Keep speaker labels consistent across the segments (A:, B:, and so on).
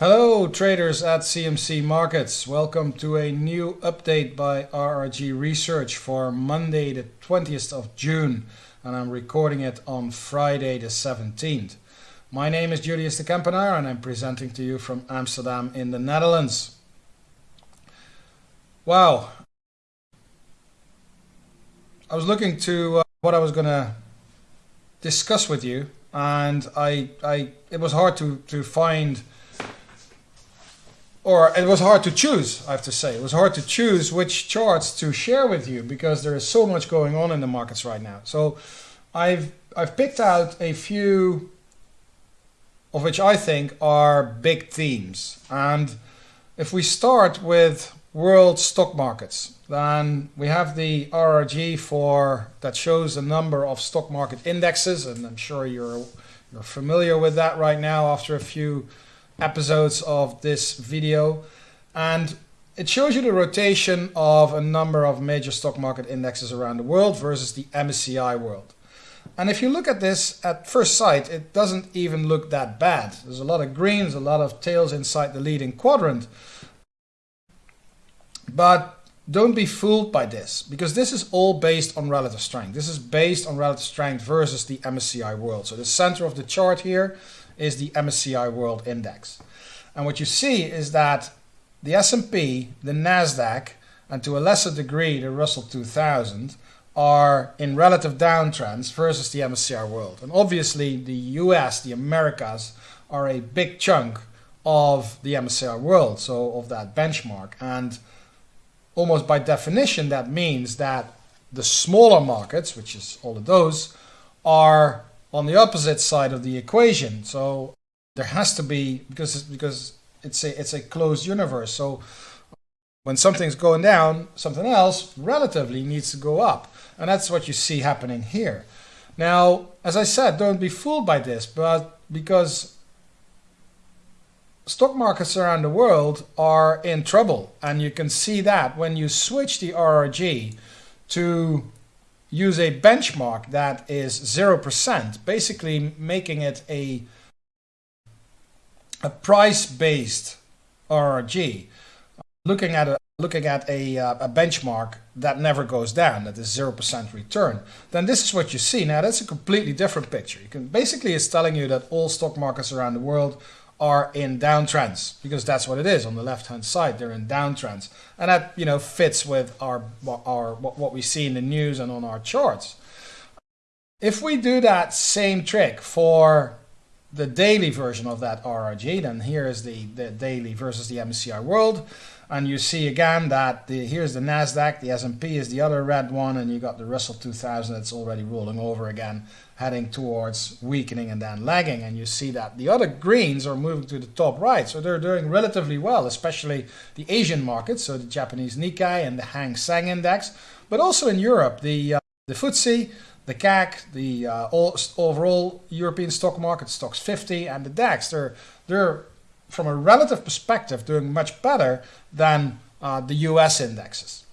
A: Hello traders at CMC Markets. Welcome to a new update by RRG Research for Monday the 20th of June and I'm recording it on Friday the 17th. My name is Julius de Kempenaer and I'm presenting to you from Amsterdam in the Netherlands. Wow. I was looking to uh, what I was going to discuss with you and I, I it was hard to, to find or it was hard to choose, I have to say. It was hard to choose which charts to share with you because there is so much going on in the markets right now. So I've, I've picked out a few of which I think are big themes. And if we start with world stock markets, then we have the RRG for that shows a number of stock market indexes, and I'm sure you're you're familiar with that right now after a few episodes of this video and it shows you the rotation of a number of major stock market indexes around the world versus the MSCI world. And if you look at this at first sight, it doesn't even look that bad. There's a lot of greens, a lot of tails inside the leading quadrant. But don't be fooled by this, because this is all based on relative strength. This is based on relative strength versus the MSCI world. So the center of the chart here is the MSCI World Index. And what you see is that the S&P, the Nasdaq, and to a lesser degree the Russell 2000 are in relative downtrends versus the MSCI World. And obviously the US, the Americas, are a big chunk of the MSCI World, so of that benchmark. And almost by definition that means that the smaller markets, which is all of those, are on the opposite side of the equation. So there has to be because it's, because it's a it's a closed universe. So when something's going down, something else relatively needs to go up, and that's what you see happening here. Now, as I said, don't be fooled by this, but because stock markets around the world are in trouble, and you can see that when you switch the RRG to use a benchmark that is 0%, basically making it a, a price-based RRG, looking at a looking at a, uh, a benchmark that never goes down, that is 0% return, then this is what you see. Now that's a completely different picture. You can basically it's telling you that all stock markets around the world are in downtrends because that's what it is. On the left hand side they're in downtrends. And that you know fits with our our what we see in the news and on our charts. If we do that same trick for the daily version of that RRG then here is the, the daily versus the MSCI world. And you see again that the, here's the Nasdaq the S&P is the other red one and you got the Russell 2000 that's already rolling over again heading towards weakening and then lagging. And you see that the other greens are moving to the top right. So they're doing relatively well, especially the Asian markets, so the Japanese Nikkei and the Hang Seng Index, but also in Europe, the, uh, the FTSE, the CAC, the uh, all, overall European stock market, Stoxx 50 and the DAX. They're, they're, from a relative perspective, doing much better than uh, the US indexes.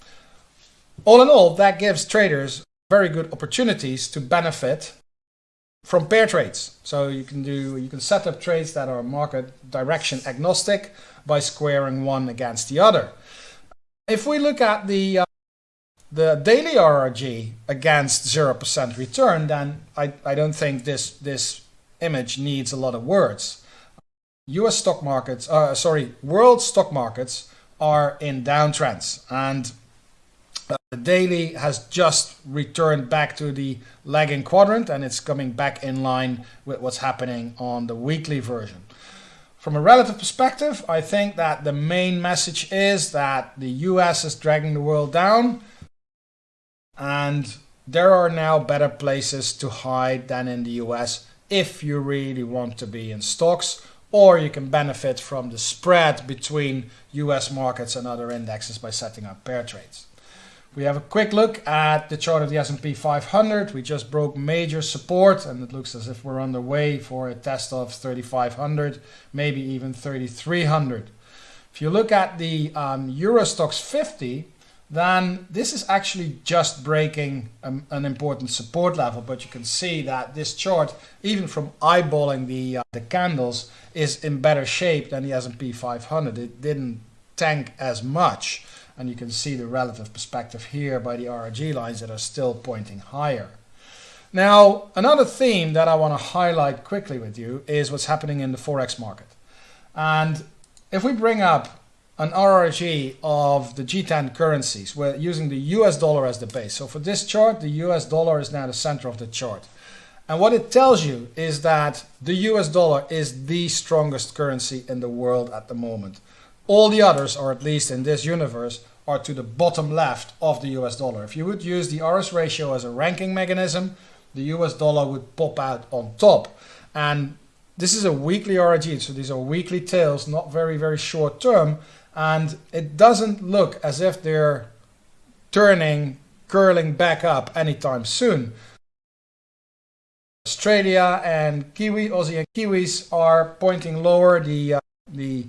A: All in all, that gives traders very good opportunities to benefit from pair trades. So you can do you can set up trades that are market direction agnostic by squaring one against the other. If we look at the uh, the daily RRG against 0% return, then I, I don't think this this image needs a lot of words. US stock markets, uh, sorry, world stock markets are in downtrends and uh, the daily has just returned back to the lagging quadrant and it's coming back in line with what's happening on the weekly version. From a relative perspective, I think that the main message is that the US is dragging the world down and there are now better places to hide than in the US if you really want to be in stocks or you can benefit from the spread between US markets and other indexes by setting up pair trades. We have a quick look at the chart of the S&P 500. We just broke major support and it looks as if we're on the way for a test of 3,500, maybe even 3,300. If you look at the um, Euro Stoxx 50, then this is actually just breaking um, an important support level. But you can see that this chart, even from eyeballing the, uh, the candles, is in better shape than the S&P 500. It didn't tank as much. And you can see the relative perspective here by the RRG lines that are still pointing higher. Now, another theme that I want to highlight quickly with you is what's happening in the Forex market. And if we bring up an RRG of the G10 currencies. We're using the US dollar as the base. So for this chart, the US dollar is now the center of the chart. And what it tells you is that the US dollar is the strongest currency in the world at the moment. All the others, or at least in this universe, are to the bottom left of the US dollar. If you would use the RS ratio as a ranking mechanism, the US dollar would pop out on top. And this is a weekly RRG, so these are weekly tails, not very, very short term and it doesn't look as if they're turning, curling back up anytime soon. Australia and Kiwi, Aussie and Kiwis are pointing lower. The uh, the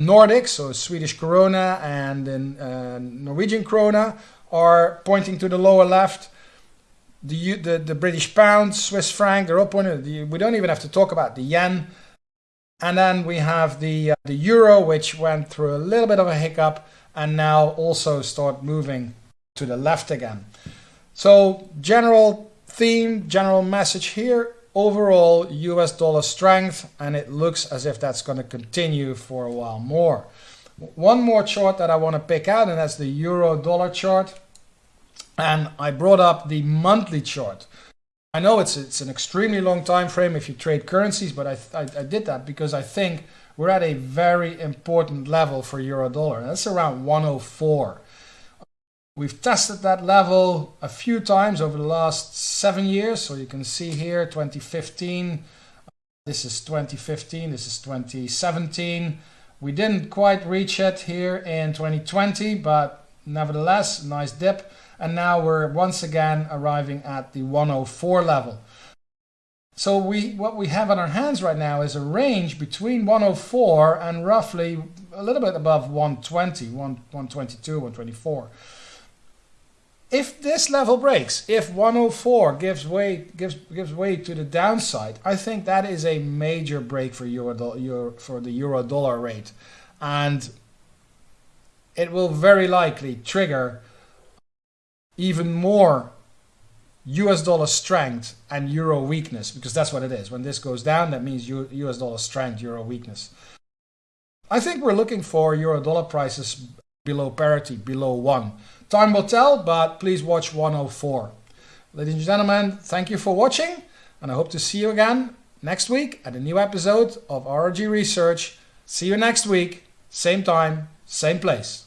A: Nordics, so Swedish krona and then uh, Norwegian krona, are pointing to the lower left. The, the the British pound, Swiss franc, they're all pointing. The, we don't even have to talk about the yen. And then we have the, uh, the euro, which went through a little bit of a hiccup and now also start moving to the left again. So general theme, general message here, overall US dollar strength, and it looks as if that's going to continue for a while more. One more chart that I want to pick out, and that's the euro dollar chart. And I brought up the monthly chart. I know it's it's an extremely long time frame if you trade currencies, but I, I, I did that because I think we're at a very important level for euro dollar. That's around 104. We've tested that level a few times over the last seven years. So you can see here 2015, this is 2015, this is 2017. We didn't quite reach it here in 2020, but nevertheless, nice dip and now we're once again arriving at the 104 level. So we what we have on our hands right now is a range between 104 and roughly a little bit above 120, 122, 124. If this level breaks, if 104 gives way gives gives way to the downside, I think that is a major break for euro, euro for the euro dollar rate, and it will very likely trigger even more US dollar strength and euro weakness, because that's what it is. When this goes down, that means US dollar strength, euro weakness. I think we're looking for euro dollar prices below parity, below 1. Time will tell, but please watch 104. Ladies and gentlemen, thank you for watching, and I hope to see you again next week at a new episode of RRG Research. See you next week, same time, same place.